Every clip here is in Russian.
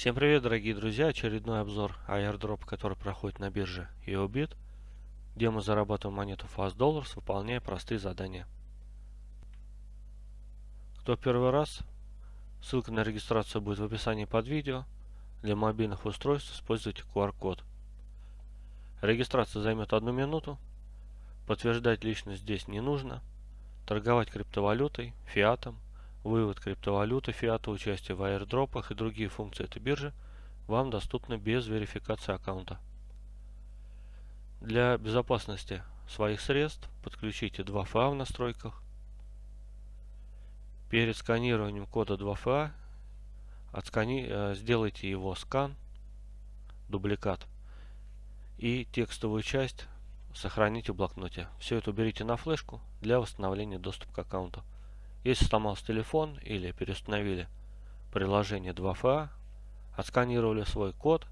Всем привет, дорогие друзья! Очередной обзор airdrop, который проходит на бирже EOBIT, где мы зарабатываем монету Fast Dollars, выполняя простые задания. Кто первый раз, ссылка на регистрацию будет в описании под видео. Для мобильных устройств используйте QR-код. Регистрация займет одну минуту. Подтверждать личность здесь не нужно. Торговать криптовалютой, фиатом – Вывод криптовалюты, фиата, участие в аирдропах и другие функции этой биржи вам доступны без верификации аккаунта. Для безопасности своих средств подключите 2FA в настройках. Перед сканированием кода 2FA отскани... Э, сделайте его скан, дубликат, и текстовую часть сохраните в блокноте. Все это уберите на флешку для восстановления доступа к аккаунту. Если сломался телефон или переустановили приложение 2FA, отсканировали свой код,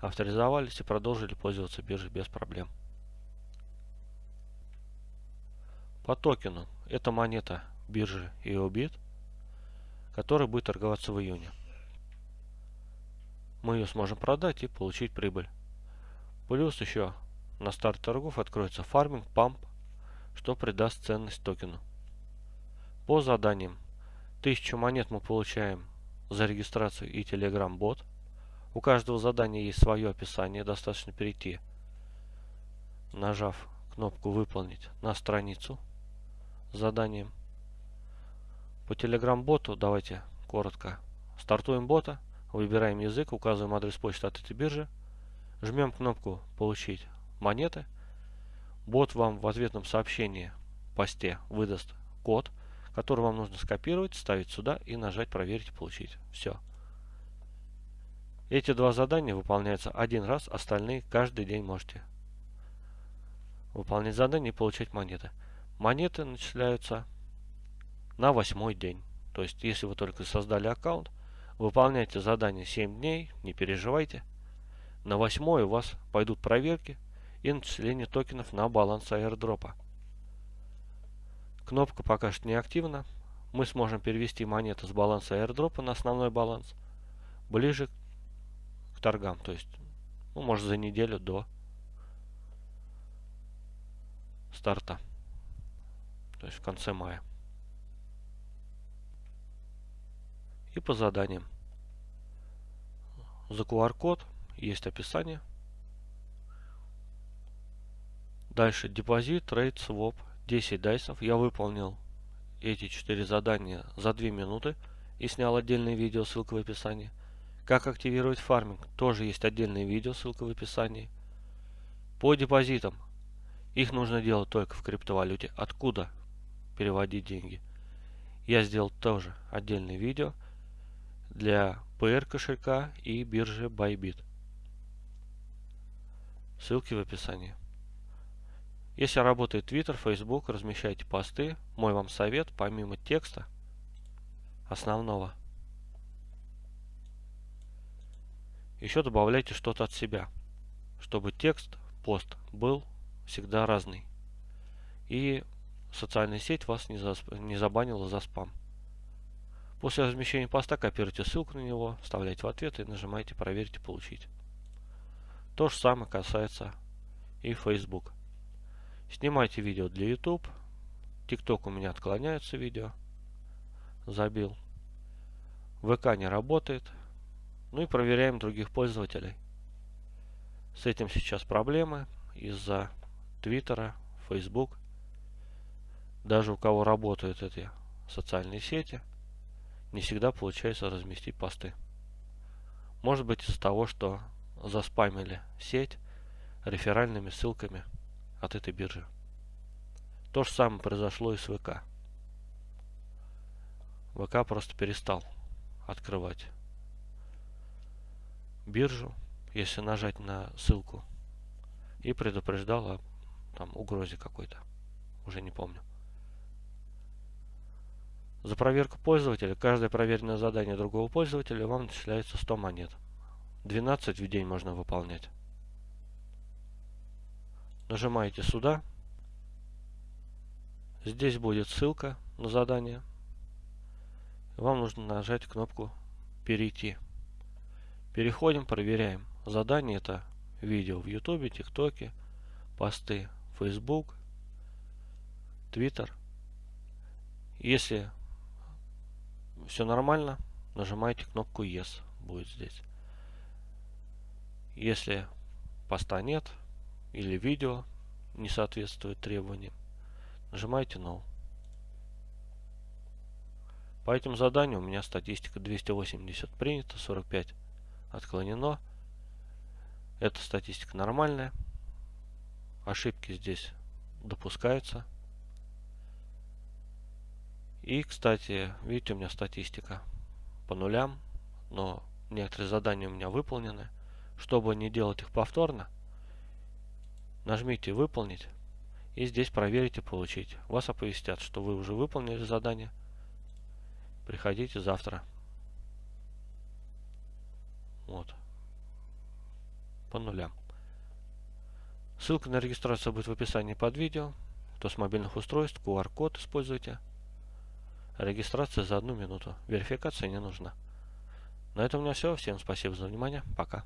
авторизовались и продолжили пользоваться биржей без проблем. По токену. Это монета биржи EOBIT, которая будет торговаться в июне. Мы ее сможем продать и получить прибыль. Плюс еще на старт торгов откроется фарминг, памп, что придаст ценность токену. По заданиям. 1000 монет мы получаем за регистрацию и Telegram бот. У каждого задания есть свое описание, достаточно перейти, нажав кнопку «Выполнить» на страницу с заданием. По Telegram боту давайте коротко. Стартуем бота, выбираем язык, указываем адрес почты от этой биржи, жмем кнопку «Получить монеты». Бот вам в ответном сообщении посте выдаст код – который вам нужно скопировать, ставить сюда и нажать «Проверить и получить». Все. Эти два задания выполняются один раз, остальные каждый день можете выполнять задания и получать монеты. Монеты начисляются на восьмой день. То есть, если вы только создали аккаунт, выполняйте задание 7 дней, не переживайте. На восьмой у вас пойдут проверки и начисление токенов на баланс аирдропа. Кнопка пока что не активна. Мы сможем перевести монеты с баланса airdrop на основной баланс ближе к торгам. То есть, ну, может за неделю до старта. То есть в конце мая. И по заданиям. За QR-код есть описание. Дальше депозит, trade, swap 10 дайсов. Я выполнил эти 4 задания за 2 минуты и снял отдельное видео, ссылка в описании. Как активировать фарминг, тоже есть отдельное видео, ссылка в описании. По депозитам, их нужно делать только в криптовалюте. Откуда переводить деньги? Я сделал тоже отдельное видео для PR кошелька и биржи Bybit. Ссылки в описании. Если работает Twitter, Facebook, размещайте посты. Мой вам совет, помимо текста основного, еще добавляйте что-то от себя, чтобы текст, пост был всегда разный. И социальная сеть вас не, засп... не забанила за спам. После размещения поста копируйте ссылку на него, вставляйте в ответ и нажимаете «Проверить и получить». То же самое касается и Facebook. Снимайте видео для YouTube. TikTok у меня отклоняется видео. Забил. ВК не работает. Ну и проверяем других пользователей. С этим сейчас проблемы из-за Твиттера, Facebook. Даже у кого работают эти социальные сети, не всегда получается разместить посты. Может быть из-за того, что заспамили сеть реферальными ссылками от этой биржи. То же самое произошло и с ВК. ВК просто перестал открывать биржу, если нажать на ссылку, и предупреждал о там, угрозе какой-то. Уже не помню. За проверку пользователя, каждое проверенное задание другого пользователя вам начисляется 100 монет. 12 в день можно выполнять. Нажимаете сюда. Здесь будет ссылка на задание. Вам нужно нажать кнопку «Перейти». Переходим, проверяем. Задание это видео в YouTube, ТикТоке, посты Facebook, Twitter. Если все нормально, нажимаете кнопку Yes, будет здесь. Если поста нет или видео не соответствует требованиям, нажимаете No. По этим заданию у меня статистика 280 принято, 45 отклонено. Эта статистика нормальная. Ошибки здесь допускаются. И, кстати, видите, у меня статистика по нулям, но некоторые задания у меня выполнены. Чтобы не делать их повторно, нажмите «Выполнить» и здесь проверите «Получить». Вас оповестят, что вы уже выполнили задание. Приходите завтра. Вот. По нулям. Ссылка на регистрацию будет в описании под видео. Кто с мобильных устройств, QR-код используйте. Регистрация за одну минуту. Верификация не нужна. На этом у меня все. Всем спасибо за внимание. Пока.